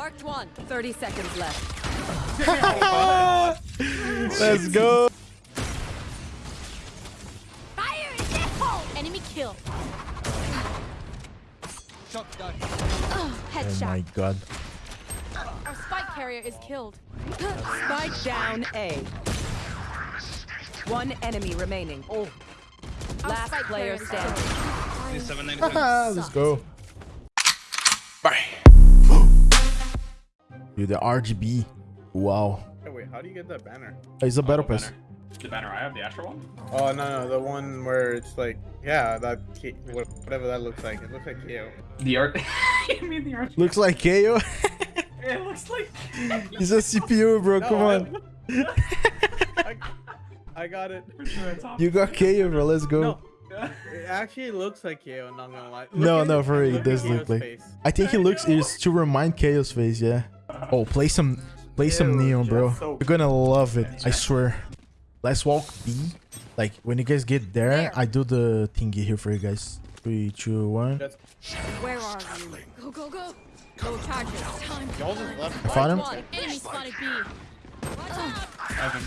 Marked one. 30 seconds left. Let's go. Fire in the hole! Enemy kill. Shotgun. Oh, Oh headshot. my god. Our spike carrier is killed. Spike down A. One enemy remaining. Oh. Last player carrier is standing. Let's go. Dude, the RGB. Wow. Hey, wait, how do you get that banner? Oh, it's a oh, battle Oh, pass. banner. The banner I have, the Astro one? Oh no, no, the one where it's like, yeah, that K- wha- whatever that looks like. It looks like KO. The art. you mean the art? Looks like KO. It looks like. He's a CPU, bro. No, Come on. I, I got it. For sure it's off. You got KO, bro. Let's go. No, it actually looks like KO. Not gonna lie. Look No, no, for real, it look does look like- face. I think he looks is to remind KO's face, yeah. Oh, play some play some Ew, neon, bro. so- You're gonna love it. I swear. Let's walk B. Like when you guys get there, There. I do the thingy here for you guys. Three, two, one. Where are you? Go, go, go. No charges. Time. Y'all just left. I found him. One. Enemy spotted B. Evan.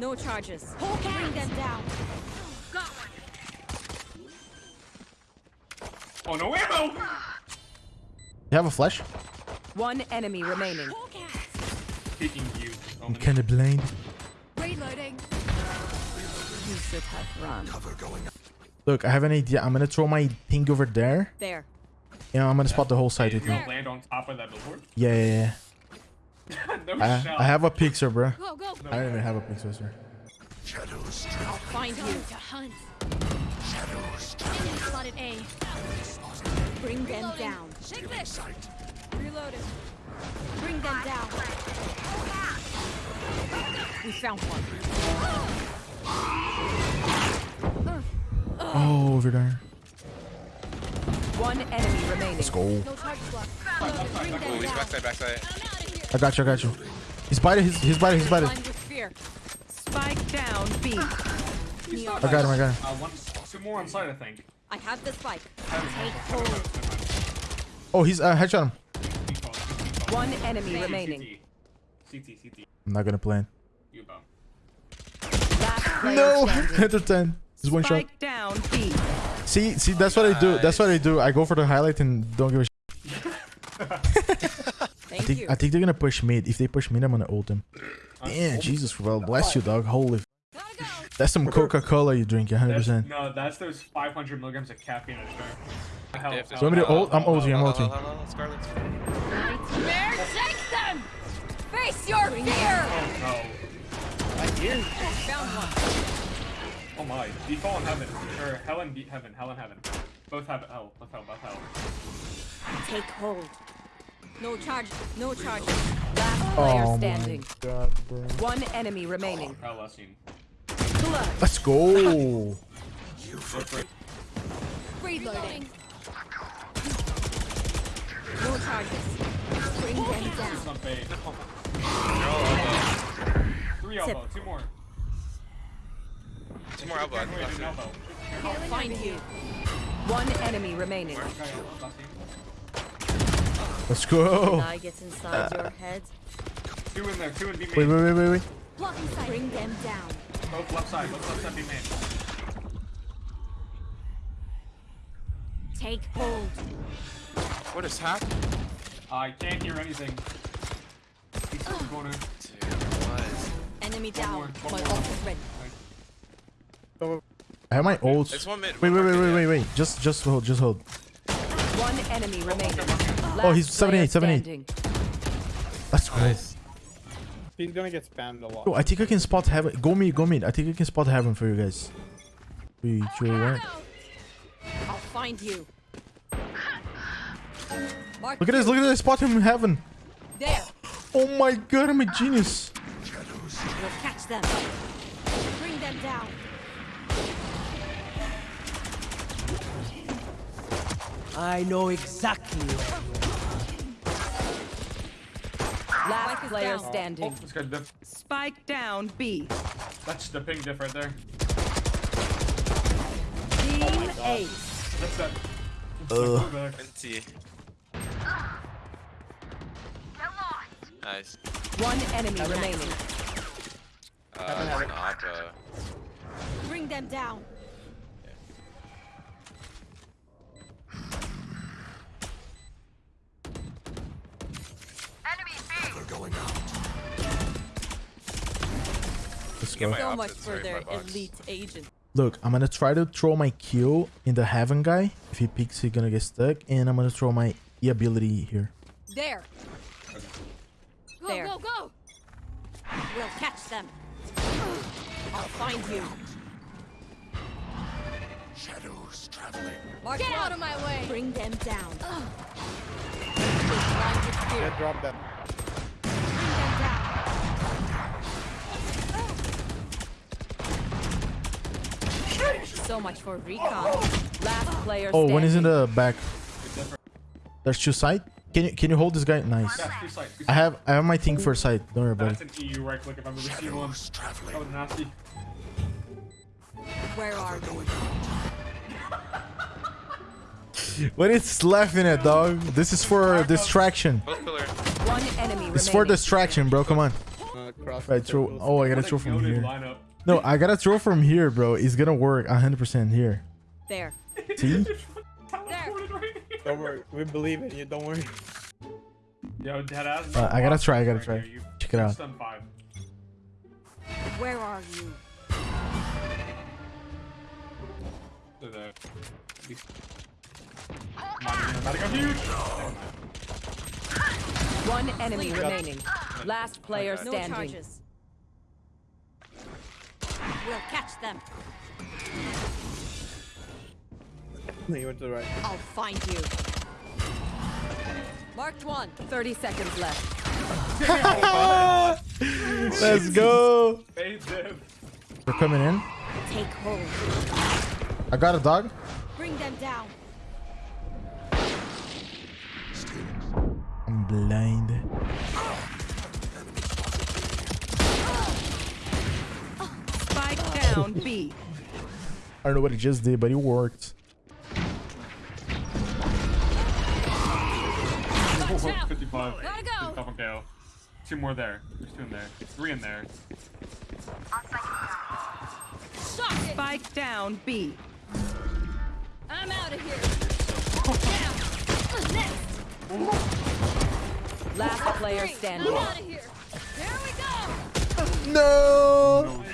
No charges. Bring them down. Oh no ammo! You have a flash? One enemy remaining. Taking you. I'm kinda blind. Reloading. You should have run. Look, I have an idea. I'm gonna throw my thing over there. There. Yeah, I'm gonna spot the whole side You're with me. land on top of that billboard? Yeah, yeah, no yeah. shot. I, I have a pixel, bro. Go, go. I don't even have a pixel, sir. I'll find you. To hunt. Enemy spotted A. Bring them down. Shake this. Reloaded. Bring them down. We found one. Oh, over there. One enemy remaining. Let's go. No charge block. Reloaded. Bring them down. Backside, backside. I'm out of here. I got you, I got you. He's biting, he's, he's biting, he's biting. Blind with fear. Spike down B. He's not I got him, I got him. Uh, one, two more on site, I think. I have the spike. Take hold. Oh, he's, uh, headshot him. One enemy remaining. CT, CT. I'm not gonna plan. You go. Last player No! Enter 10. Just one shot. Spike down B. See, see, that's what I do. That's what I do. I go for the highlight and don't give a shit. I Thank think, you. I think they're gonna push mid. If they push mid, I'm gonna ult them. Damn, Jesus, well, bless you, dog. Holy. Gotta go. That's some Coca-Cola you drink, 100%. That's, no, that's those 500 milligrams of caffeine in a drink. Hell, If- So want me to ult? I'm ulting, I'm ulting. Scarlet. Nightmare, take them! Face your fear! Oh no. Found one. Oh my. Default in heaven. Or hell and be- heaven. Hell and heaven. Both have hell. Both hell. Both hell. Take hold. No charge. No charge. Oh last player Oh my standing. god, bro. One enemy remaining. Oh, hell last scene. Blood. Let's go. Reloading. No charges. Bring them down. It's not bait. Three elbow. Two more. Two more elbow. I think Wait, that's an it. elbow. I'll find you. One enemy remaining. Okay, last scene. Let's go. I gets inside your head. Two in there. Two in B main. Wait, wait, wait, wait, wait. Blocking sight. Bring them down. Both left side. Both left side B main. Take hold. What is happening? I can't hear anything. He's still going to. Dude, what? Enemy One down. more, My more. ult is ready. I have my ult. It's one mid. Wait, wait, wait, wait, wait, wait. Just, just hold, just hold. One enemy remaining. Oh, he's Last 78, 78. standing. Let's. Nice. He's gonna get spammed a lot. Yo, I think I can spot heaven. Go mid, go mid. I think I can spot heaven for you guys. Three, two, one. I'll find you. Mark Look at this, look at this. Spot him in heaven. There. Oh my god, I'm a genius. We'll catch them. Bring them down. I know exactly where Last is player down. Oh, standing. let's go. Diff. Spike down B. That's the ping diff right there. Team Ace. That's that. Ugh. Back. Venti. Nice. One enemy remaining. Uh, not, uh, Bring them down. Let's Get go. my So much for their elite agent. Look, I'm gonna try to throw my Q in the Heaven guy. If he peeks, he's gonna get stuck. And I'm gonna throw my E ability here. There. Go, There. go, go. We'll catch them. I'll find you. Shadows traveling. Mark Get one. out of my way. Bring them down. Yeah, drop that. Bring them down. So much for recon. Last player Oh, one is in the back. There's two side. Can you can you hold this guy? Nice. Yeah, two sides. two I have I have my thing for side. Don't worry about That's it. an EU right click if I've ever seen one. That was nasty. Where are you? What is laughing at, dog? This is for distraction. One enemy It's for distraction, bro. Come on. Uh, Right, throw. Oh, I gotta throw from goated here. Lineup. No, I gotta throw from here, bro. It's gonna work 100% here. There. See? Teleported right here. Don't worry. We believe in you. Don't worry. Yo, deadass. Uh, I gotta try, I gotta try. you- Check it out. Stun five. Where are you? There. Might be about to go huge. One enemy remaining. Last player Okay. standing. No charges. We'll catch them. you went to the right. I'll find you. Marked one. 30 seconds left. Let's go. Fade them. They're coming in. Take hold. I got a dog. Bring them down. I'm blind. Spike down B. I don't know what it just did, but it worked. Oh, out. 55. Gotta go. 55 on KO. Two more there. There's two in there. Three in there. Spike down B. I'm out of here. Down. Next. Last player standing. I'm out of here. There we go. No. No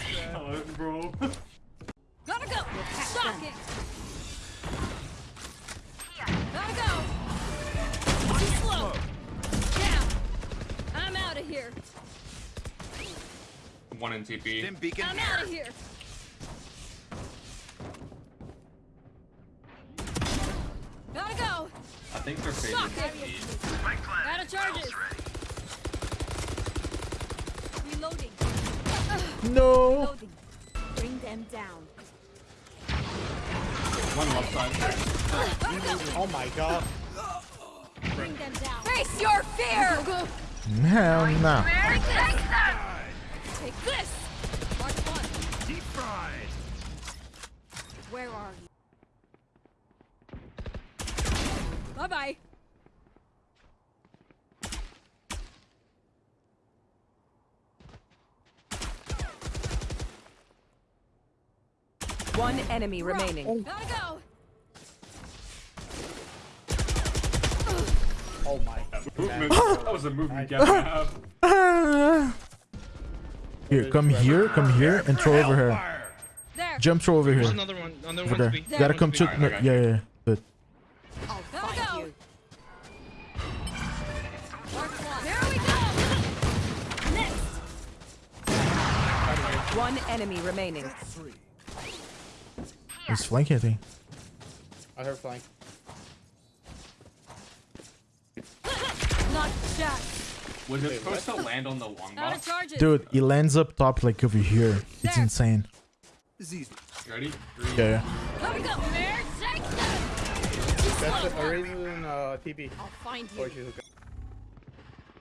here. One in TP. I'm out of here. Gotta go. I think they're faded. Shock. Out of charges. Reloading. No. Reloading. Bring them down. One left side. Oh my god. Bring them down. Face your fear. Go, go. Hell no. Take this. Mark one. Deep fried. Where are you? Bye bye. One enemy remaining. Gotta go. Oh my. Movement. that was a movement gap and a half. Here, come here, come here, and throw over here. There. Jump throw over There's here. another one. Another Over one there. to gotta come to. Alright, No, okay. yeah, yeah, yeah. Good. I'll Gotta find go. you. One. There we go. Next. One enemy remaining. He's flanking, I think. I heard flying. Not Jack. Was it supposed to land on the long box? Dude, he lands up top like over here. It's insane. Ready? Three. Yeah, yeah. Gotta go. There. Shake them. That's the Arabian uh, TP. I'll find you.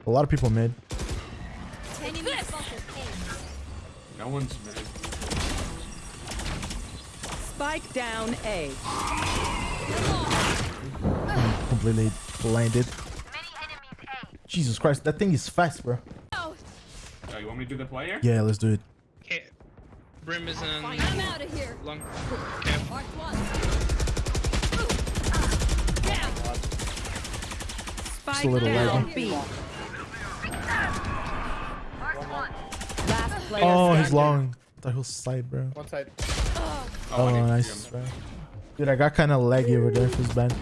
A lot of people mid. Enemy spotted. No one's mid. Spike down A. Completely blinded. Jesus Christ, that thing is fast, bro. Oh, you want me to do the play here? Yeah, let's do it. Okay. Brim is in I'm out of here. long cap. Mark one. Just a little down. laggy. B. Last player Oh, he's standing. long. Thought he was side, bro. One side. Oh, I need oh, to nice. bro. Dude, I got kind of laggy over there for his band.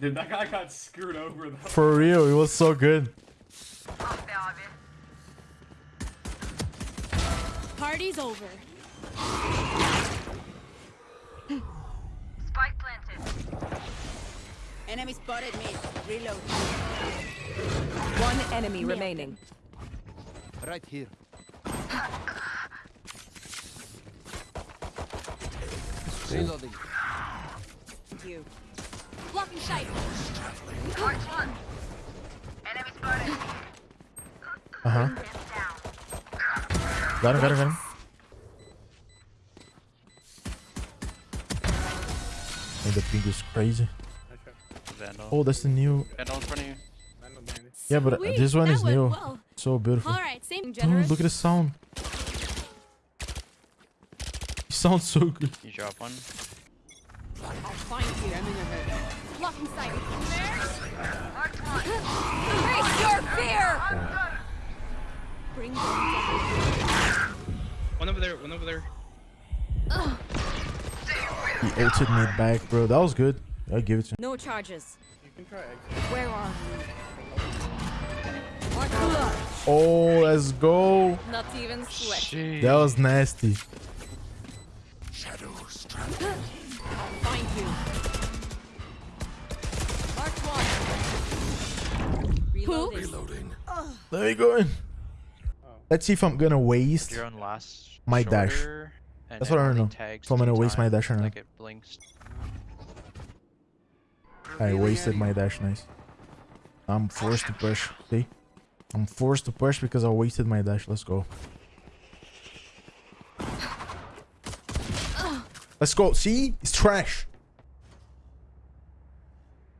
Dude, that guy got screwed over though. For real, it was so good. Party's over. Spike planted. Enemy spotted me. Reload. One enemy remaining. Right here. Reloading. You. Blocking sight. Uh huh. Got him, got him, got him. And the ping is crazy. Oh, that's the new. Vandal in front of you. I know, man. Yeah, but Sweet, this one that is went new. well. So beautiful. All right, same Dude, look at the sound. It sounds so good. You drop one. I'll find you. Blocking sight. Face your fear. Bring them down. One over there, one over there. He ulted me back, bro. That was good. I'll give it to him. No charges. You can try. Where are you? Oh, let's go. Not even sweat. Jeez. That was nasty. Find you. Mark one. Reloading. Let me go in. Let's see if I'm gonna waste. You're on last. My dash. That's what I only know. tags So I'm gonna two waste my dash or not. Like it blinks. I wasted my dash. Nice. I'm forced to push. See? I'm forced to push because I wasted my dash. Let's go. Let's go. See? It's trash.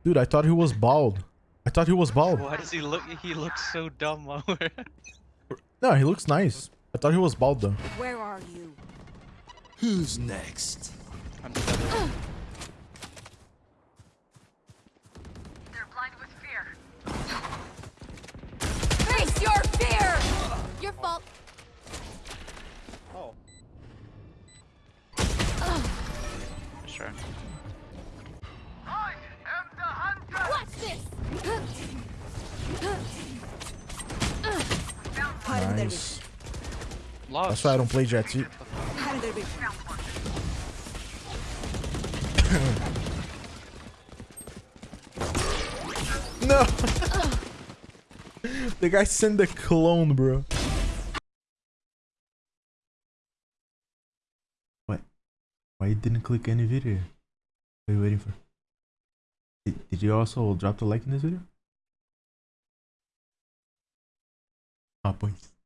Dude, I thought he was bald. I thought he was bald. Why does he look? He looks so dumb. While we're- No, he looks nice. I thought he was bald though. Where are you? Who's next? I'm seven. Face your fear. Your fault. Oh. Sure. Nice. Lost. That's why I don't play Jett. See? No. the guy sent the clone, bro. What? Why you didn't click any video? What are you waiting for? Did, did you also drop the like in this video? Ah, pois.